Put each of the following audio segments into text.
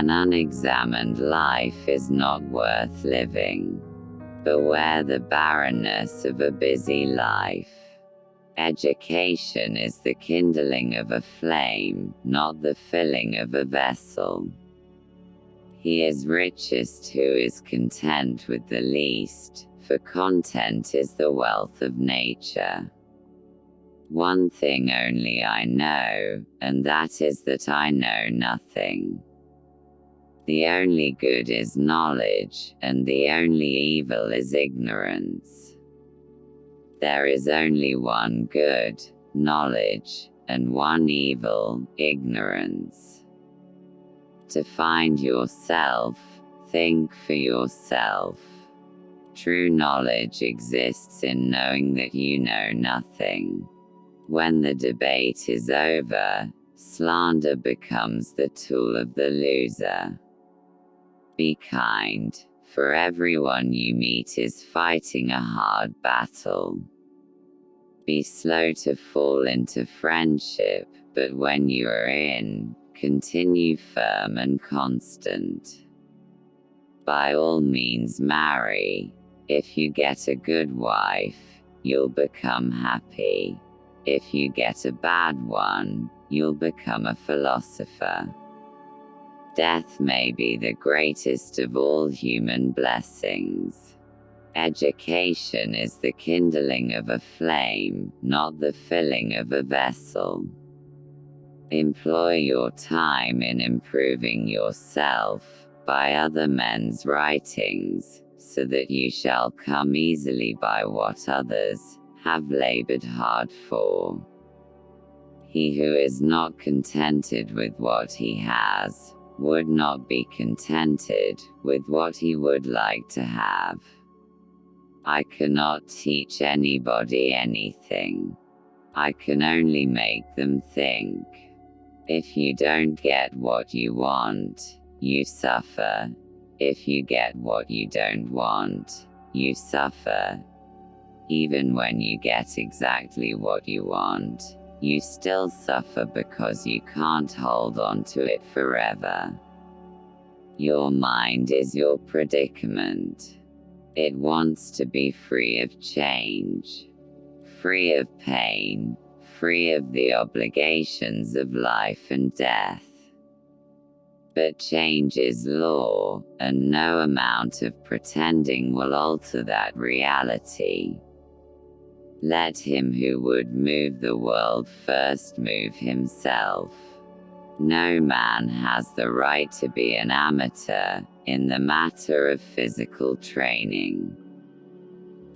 An unexamined life is not worth living. Beware the barrenness of a busy life. Education is the kindling of a flame, not the filling of a vessel. He is richest who is content with the least, for content is the wealth of nature. One thing only I know, and that is that I know nothing. The only good is knowledge, and the only evil is ignorance. There is only one good, knowledge, and one evil, ignorance. To find yourself, think for yourself. True knowledge exists in knowing that you know nothing. When the debate is over, slander becomes the tool of the loser. Be kind, for everyone you meet is fighting a hard battle. Be slow to fall into friendship, but when you are in, continue firm and constant. By all means marry. If you get a good wife, you'll become happy. If you get a bad one, you'll become a philosopher. Death may be the greatest of all human blessings. Education is the kindling of a flame, not the filling of a vessel. Employ your time in improving yourself, by other men's writings, so that you shall come easily by what others, have labored hard for. He who is not contented with what he has, would not be contented with what he would like to have. I cannot teach anybody anything. I can only make them think. If you don't get what you want, you suffer. If you get what you don't want, you suffer. Even when you get exactly what you want, you still suffer because you can't hold on to it forever. Your mind is your predicament. It wants to be free of change, free of pain, free of the obligations of life and death. But change is law, and no amount of pretending will alter that reality. Let him who would move the world first move himself. No man has the right to be an amateur in the matter of physical training.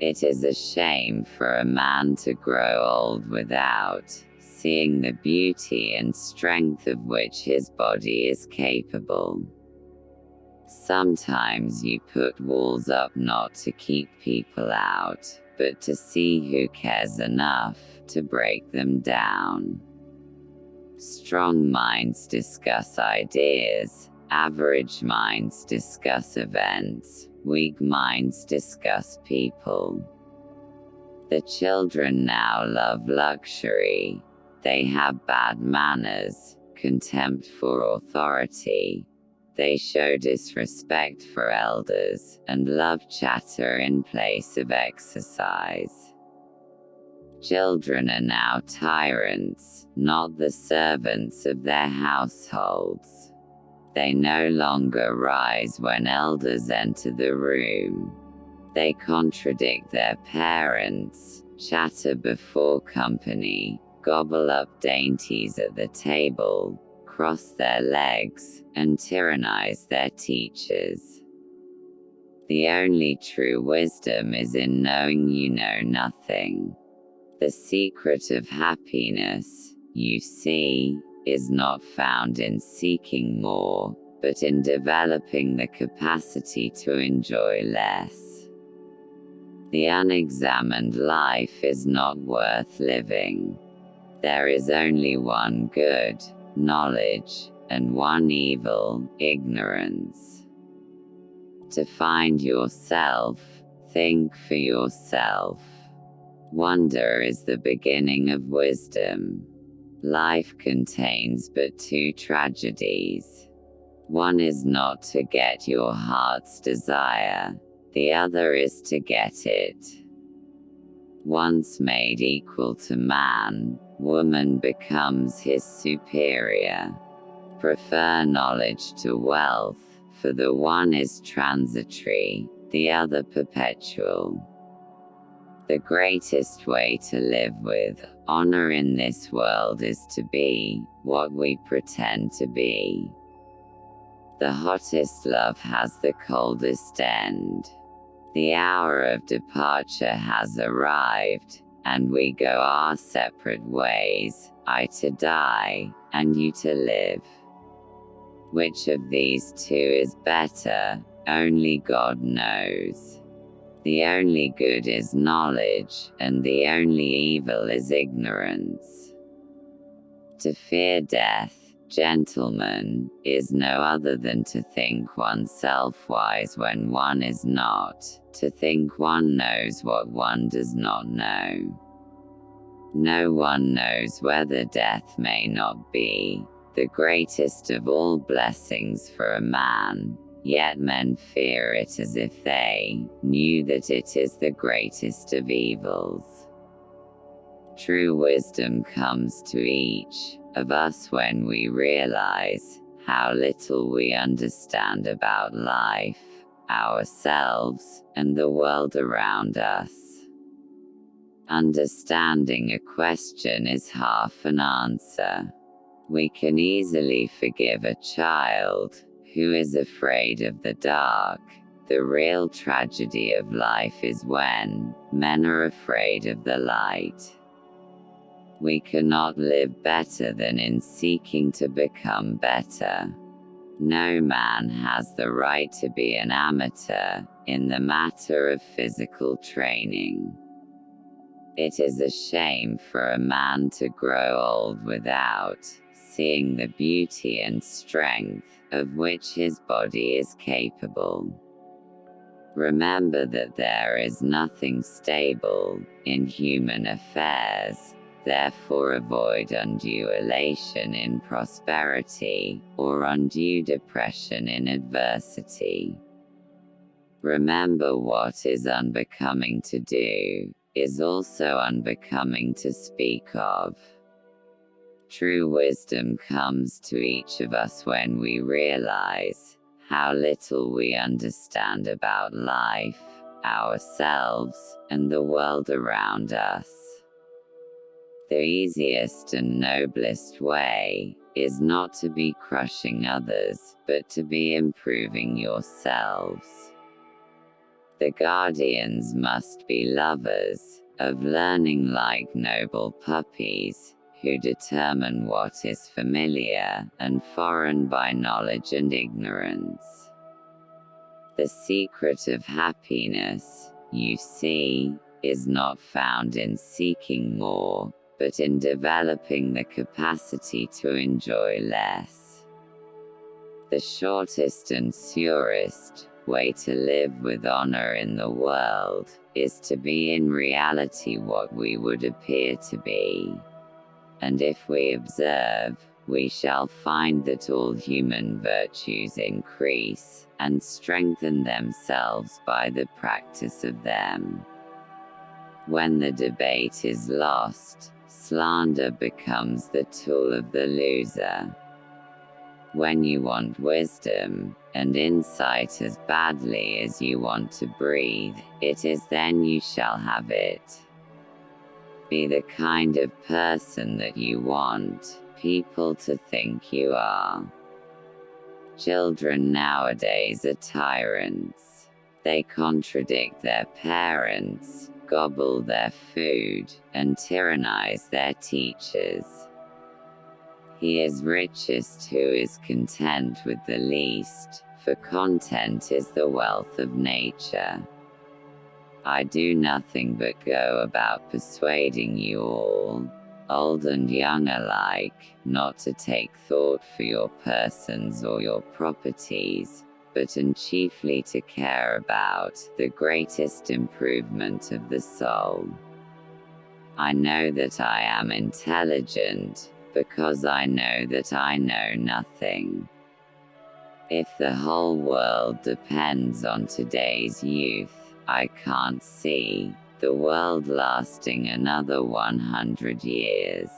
It is a shame for a man to grow old without seeing the beauty and strength of which his body is capable. Sometimes you put walls up not to keep people out, but to see who cares enough to break them down. Strong minds discuss ideas, average minds discuss events, weak minds discuss people. The children now love luxury. They have bad manners, contempt for authority, they show disrespect for elders, and love chatter in place of exercise. Children are now tyrants, not the servants of their households. They no longer rise when elders enter the room. They contradict their parents, chatter before company, gobble up dainties at the table, cross their legs, and tyrannize their teachers. The only true wisdom is in knowing you know nothing. The secret of happiness, you see, is not found in seeking more, but in developing the capacity to enjoy less. The unexamined life is not worth living. There is only one good, knowledge, and one evil, ignorance. To find yourself, think for yourself. Wonder is the beginning of wisdom. Life contains but two tragedies One is not to get your heart's desire, the other is to get it. Once made equal to man, woman becomes his superior. Prefer knowledge to wealth, for the one is transitory, the other perpetual. The greatest way to live with honor in this world is to be what we pretend to be. The hottest love has the coldest end. The hour of departure has arrived, and we go our separate ways, I to die, and you to live. Which of these two is better, only God knows. The only good is knowledge, and the only evil is ignorance. To fear death, Gentlemen, is no other than to think oneself wise when one is not, to think one knows what one does not know. No one knows whether death may not be the greatest of all blessings for a man, yet men fear it as if they knew that it is the greatest of evils. True wisdom comes to each of us when we realize how little we understand about life, ourselves, and the world around us. Understanding a question is half an answer. We can easily forgive a child who is afraid of the dark. The real tragedy of life is when men are afraid of the light we cannot live better than in seeking to become better. No man has the right to be an amateur in the matter of physical training. It is a shame for a man to grow old without seeing the beauty and strength of which his body is capable. Remember that there is nothing stable in human affairs, Therefore avoid undue elation in prosperity, or undue depression in adversity. Remember what is unbecoming to do, is also unbecoming to speak of. True wisdom comes to each of us when we realize how little we understand about life, ourselves, and the world around us. The easiest and noblest way is not to be crushing others, but to be improving yourselves. The guardians must be lovers of learning like noble puppies, who determine what is familiar and foreign by knowledge and ignorance. The secret of happiness, you see, is not found in seeking more, but in developing the capacity to enjoy less. The shortest and surest way to live with honor in the world is to be in reality what we would appear to be. And if we observe, we shall find that all human virtues increase and strengthen themselves by the practice of them. When the debate is lost, slander becomes the tool of the loser. When you want wisdom and insight as badly as you want to breathe, it is then you shall have it. Be the kind of person that you want people to think you are. Children nowadays are tyrants. They contradict their parents, gobble their food, and tyrannize their teachers. He is richest who is content with the least, for content is the wealth of nature. I do nothing but go about persuading you all, old and young alike, not to take thought for your persons or your properties, but and chiefly to care about the greatest improvement of the soul. I know that I am intelligent, because I know that I know nothing. If the whole world depends on today's youth, I can't see the world lasting another 100 years.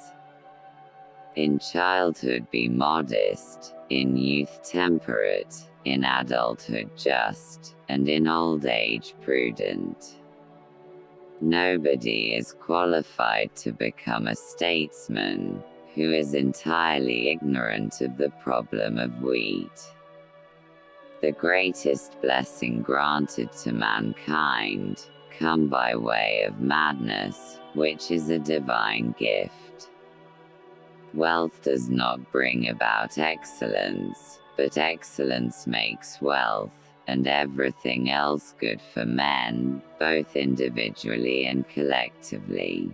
In childhood be modest, in youth temperate, in adulthood just, and in old age prudent. Nobody is qualified to become a statesman who is entirely ignorant of the problem of wheat. The greatest blessing granted to mankind, come by way of madness, which is a divine gift. Wealth does not bring about excellence, but excellence makes wealth, and everything else good for men, both individually and collectively.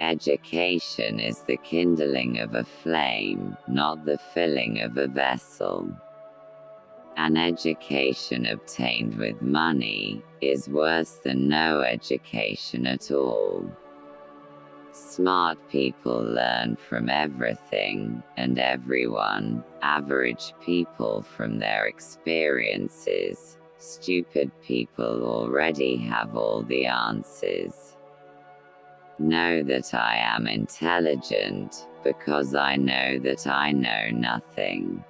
Education is the kindling of a flame, not the filling of a vessel. An education obtained with money is worse than no education at all. Smart people learn from everything and everyone, average people from their experiences, stupid people already have all the answers. Know that I am intelligent, because I know that I know nothing.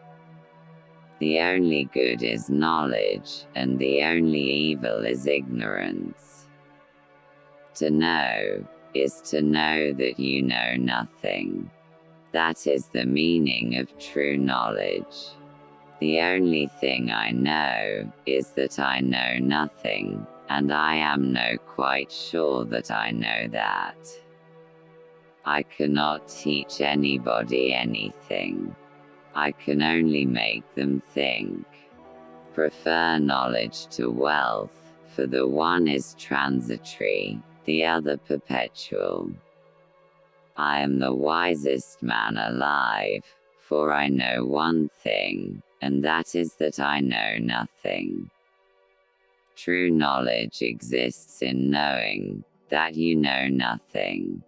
The only good is knowledge, and the only evil is ignorance. To know, is to know that you know nothing. That is the meaning of true knowledge. The only thing I know, is that I know nothing, and I am no quite sure that I know that. I cannot teach anybody anything. I can only make them think. Prefer knowledge to wealth, for the one is transitory, the other perpetual. I am the wisest man alive, for I know one thing, and that is that I know nothing. True knowledge exists in knowing that you know nothing.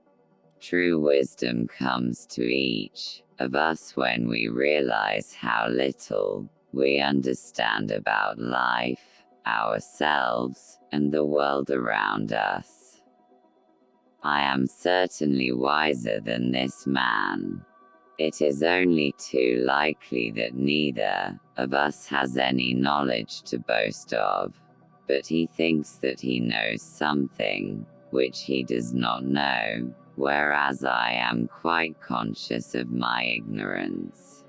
True wisdom comes to each of us when we realize how little we understand about life, ourselves, and the world around us. I am certainly wiser than this man. It is only too likely that neither of us has any knowledge to boast of, but he thinks that he knows something, which he does not know, whereas I am quite conscious of my ignorance.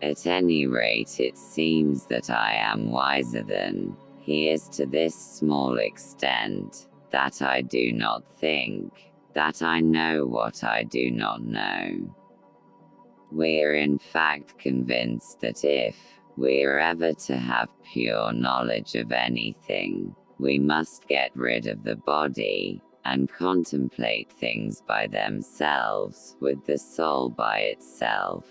At any rate it seems that I am wiser than he is to this small extent, that I do not think, that I know what I do not know. We are in fact convinced that if we are ever to have pure knowledge of anything, we must get rid of the body, and contemplate things by themselves, with the soul by itself.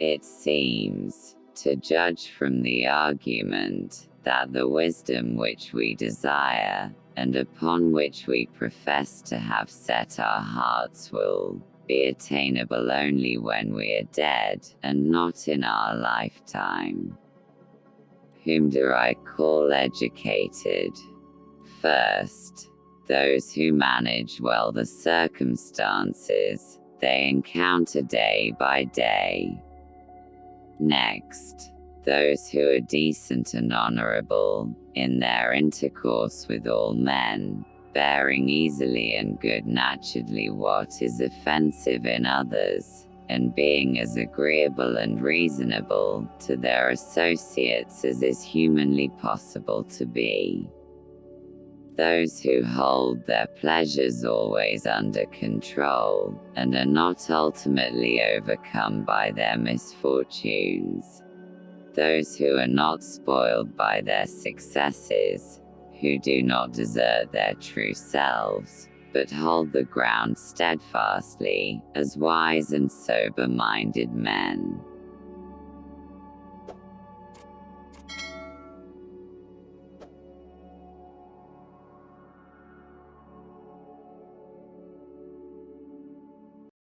It seems, to judge from the argument, that the wisdom which we desire, and upon which we profess to have set our hearts will be attainable only when we are dead, and not in our lifetime. Whom do I call educated? First, those who manage well the circumstances they encounter day by day. Next, those who are decent and honorable, in their intercourse with all men, bearing easily and good naturedly what is offensive in others, and being as agreeable and reasonable to their associates as is humanly possible to be. Those who hold their pleasures always under control, and are not ultimately overcome by their misfortunes, those who are not spoiled by their successes, who do not desert their true selves, but hold the ground steadfastly, as wise and sober-minded men.